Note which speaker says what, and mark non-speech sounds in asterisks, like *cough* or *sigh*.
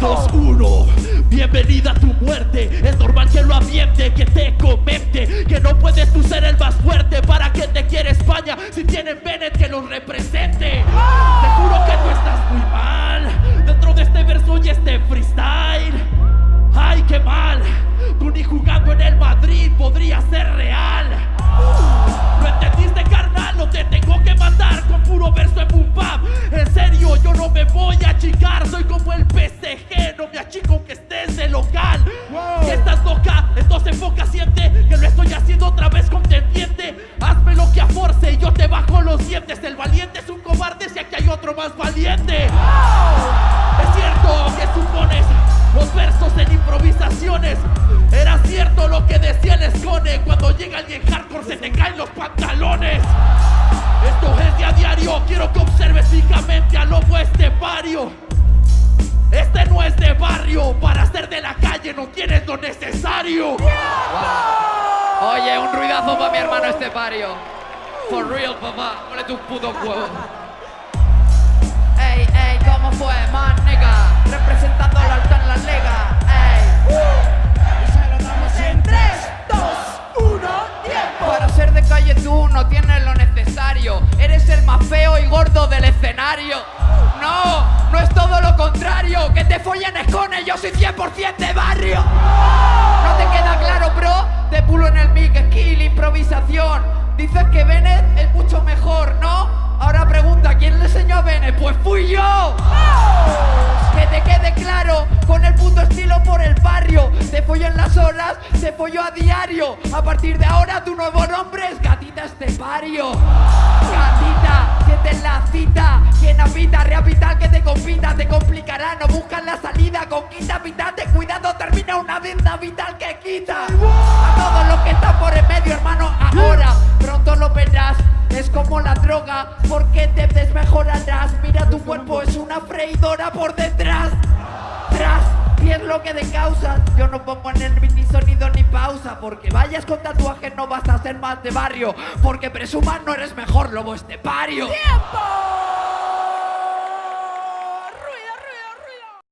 Speaker 1: 2-1 Bienvenida a tu muerte. Es normal que lo ambiente Que te comente Que no puedes tú ser el más fuerte. ¿Para qué te quiere España? Si tienen Bennett que los represente Te juro que tú estás muy mal. Dentro de este verso y este freestyle. ¡Ay, qué mal! Tú ni jugando en el Madrid podría ser real dientes El valiente es un cobarde si aquí hay otro más valiente. Es cierto que supones los versos en improvisaciones. Era cierto lo que decía el escone Cuando llega alguien hardcore se te caen los pantalones. Esto es de a diario Quiero que observes fijamente al lobo estepario Este no es de barrio Para ser de la calle no tienes lo necesario.
Speaker 2: Oye, un ruidazo para mi hermano Estepario. For real, papá. Ponle tu puto *laughs* huevo. Ey, ey, ¿cómo fue, man, nigga? Representando al alto en la liga. Ey.
Speaker 3: Y se lo damos en 3, 2, 1, tiempo.
Speaker 2: Para ser de calle tú no tienes lo necesario. Eres el más feo y gordo del escenario. No, no es todo lo contrario. Que te follen escones, yo soy 100% de barrio. ¿No te queda claro, bro? Te pulo en el mic, skill, improvisación. Dices que Bennett es mucho mejor, ¿no? Ahora pregunta, ¿quién le enseñó a Bennett? Pues fui yo. Que te quede claro, con el puto estilo por el barrio. Te follo en las horas, te follo a diario. A partir de ahora tu nuevo nombre es Gatita Estepario. Gatita, siente la cita. Quien habita, rehabitar que te compita, te complicará. No buscan la salida, conquista vital. Cuidado, termina una venda vital que quita. Porque te desmejorarás. Mira, tu cuerpo es una freidora por detrás. Tras, y es lo que de causa. Yo no pongo en el ni sonido ni pausa. Porque vayas con tatuajes no vas a ser más de barrio. Porque presumas no eres mejor, lobo estepario.
Speaker 3: ¡Tiempo!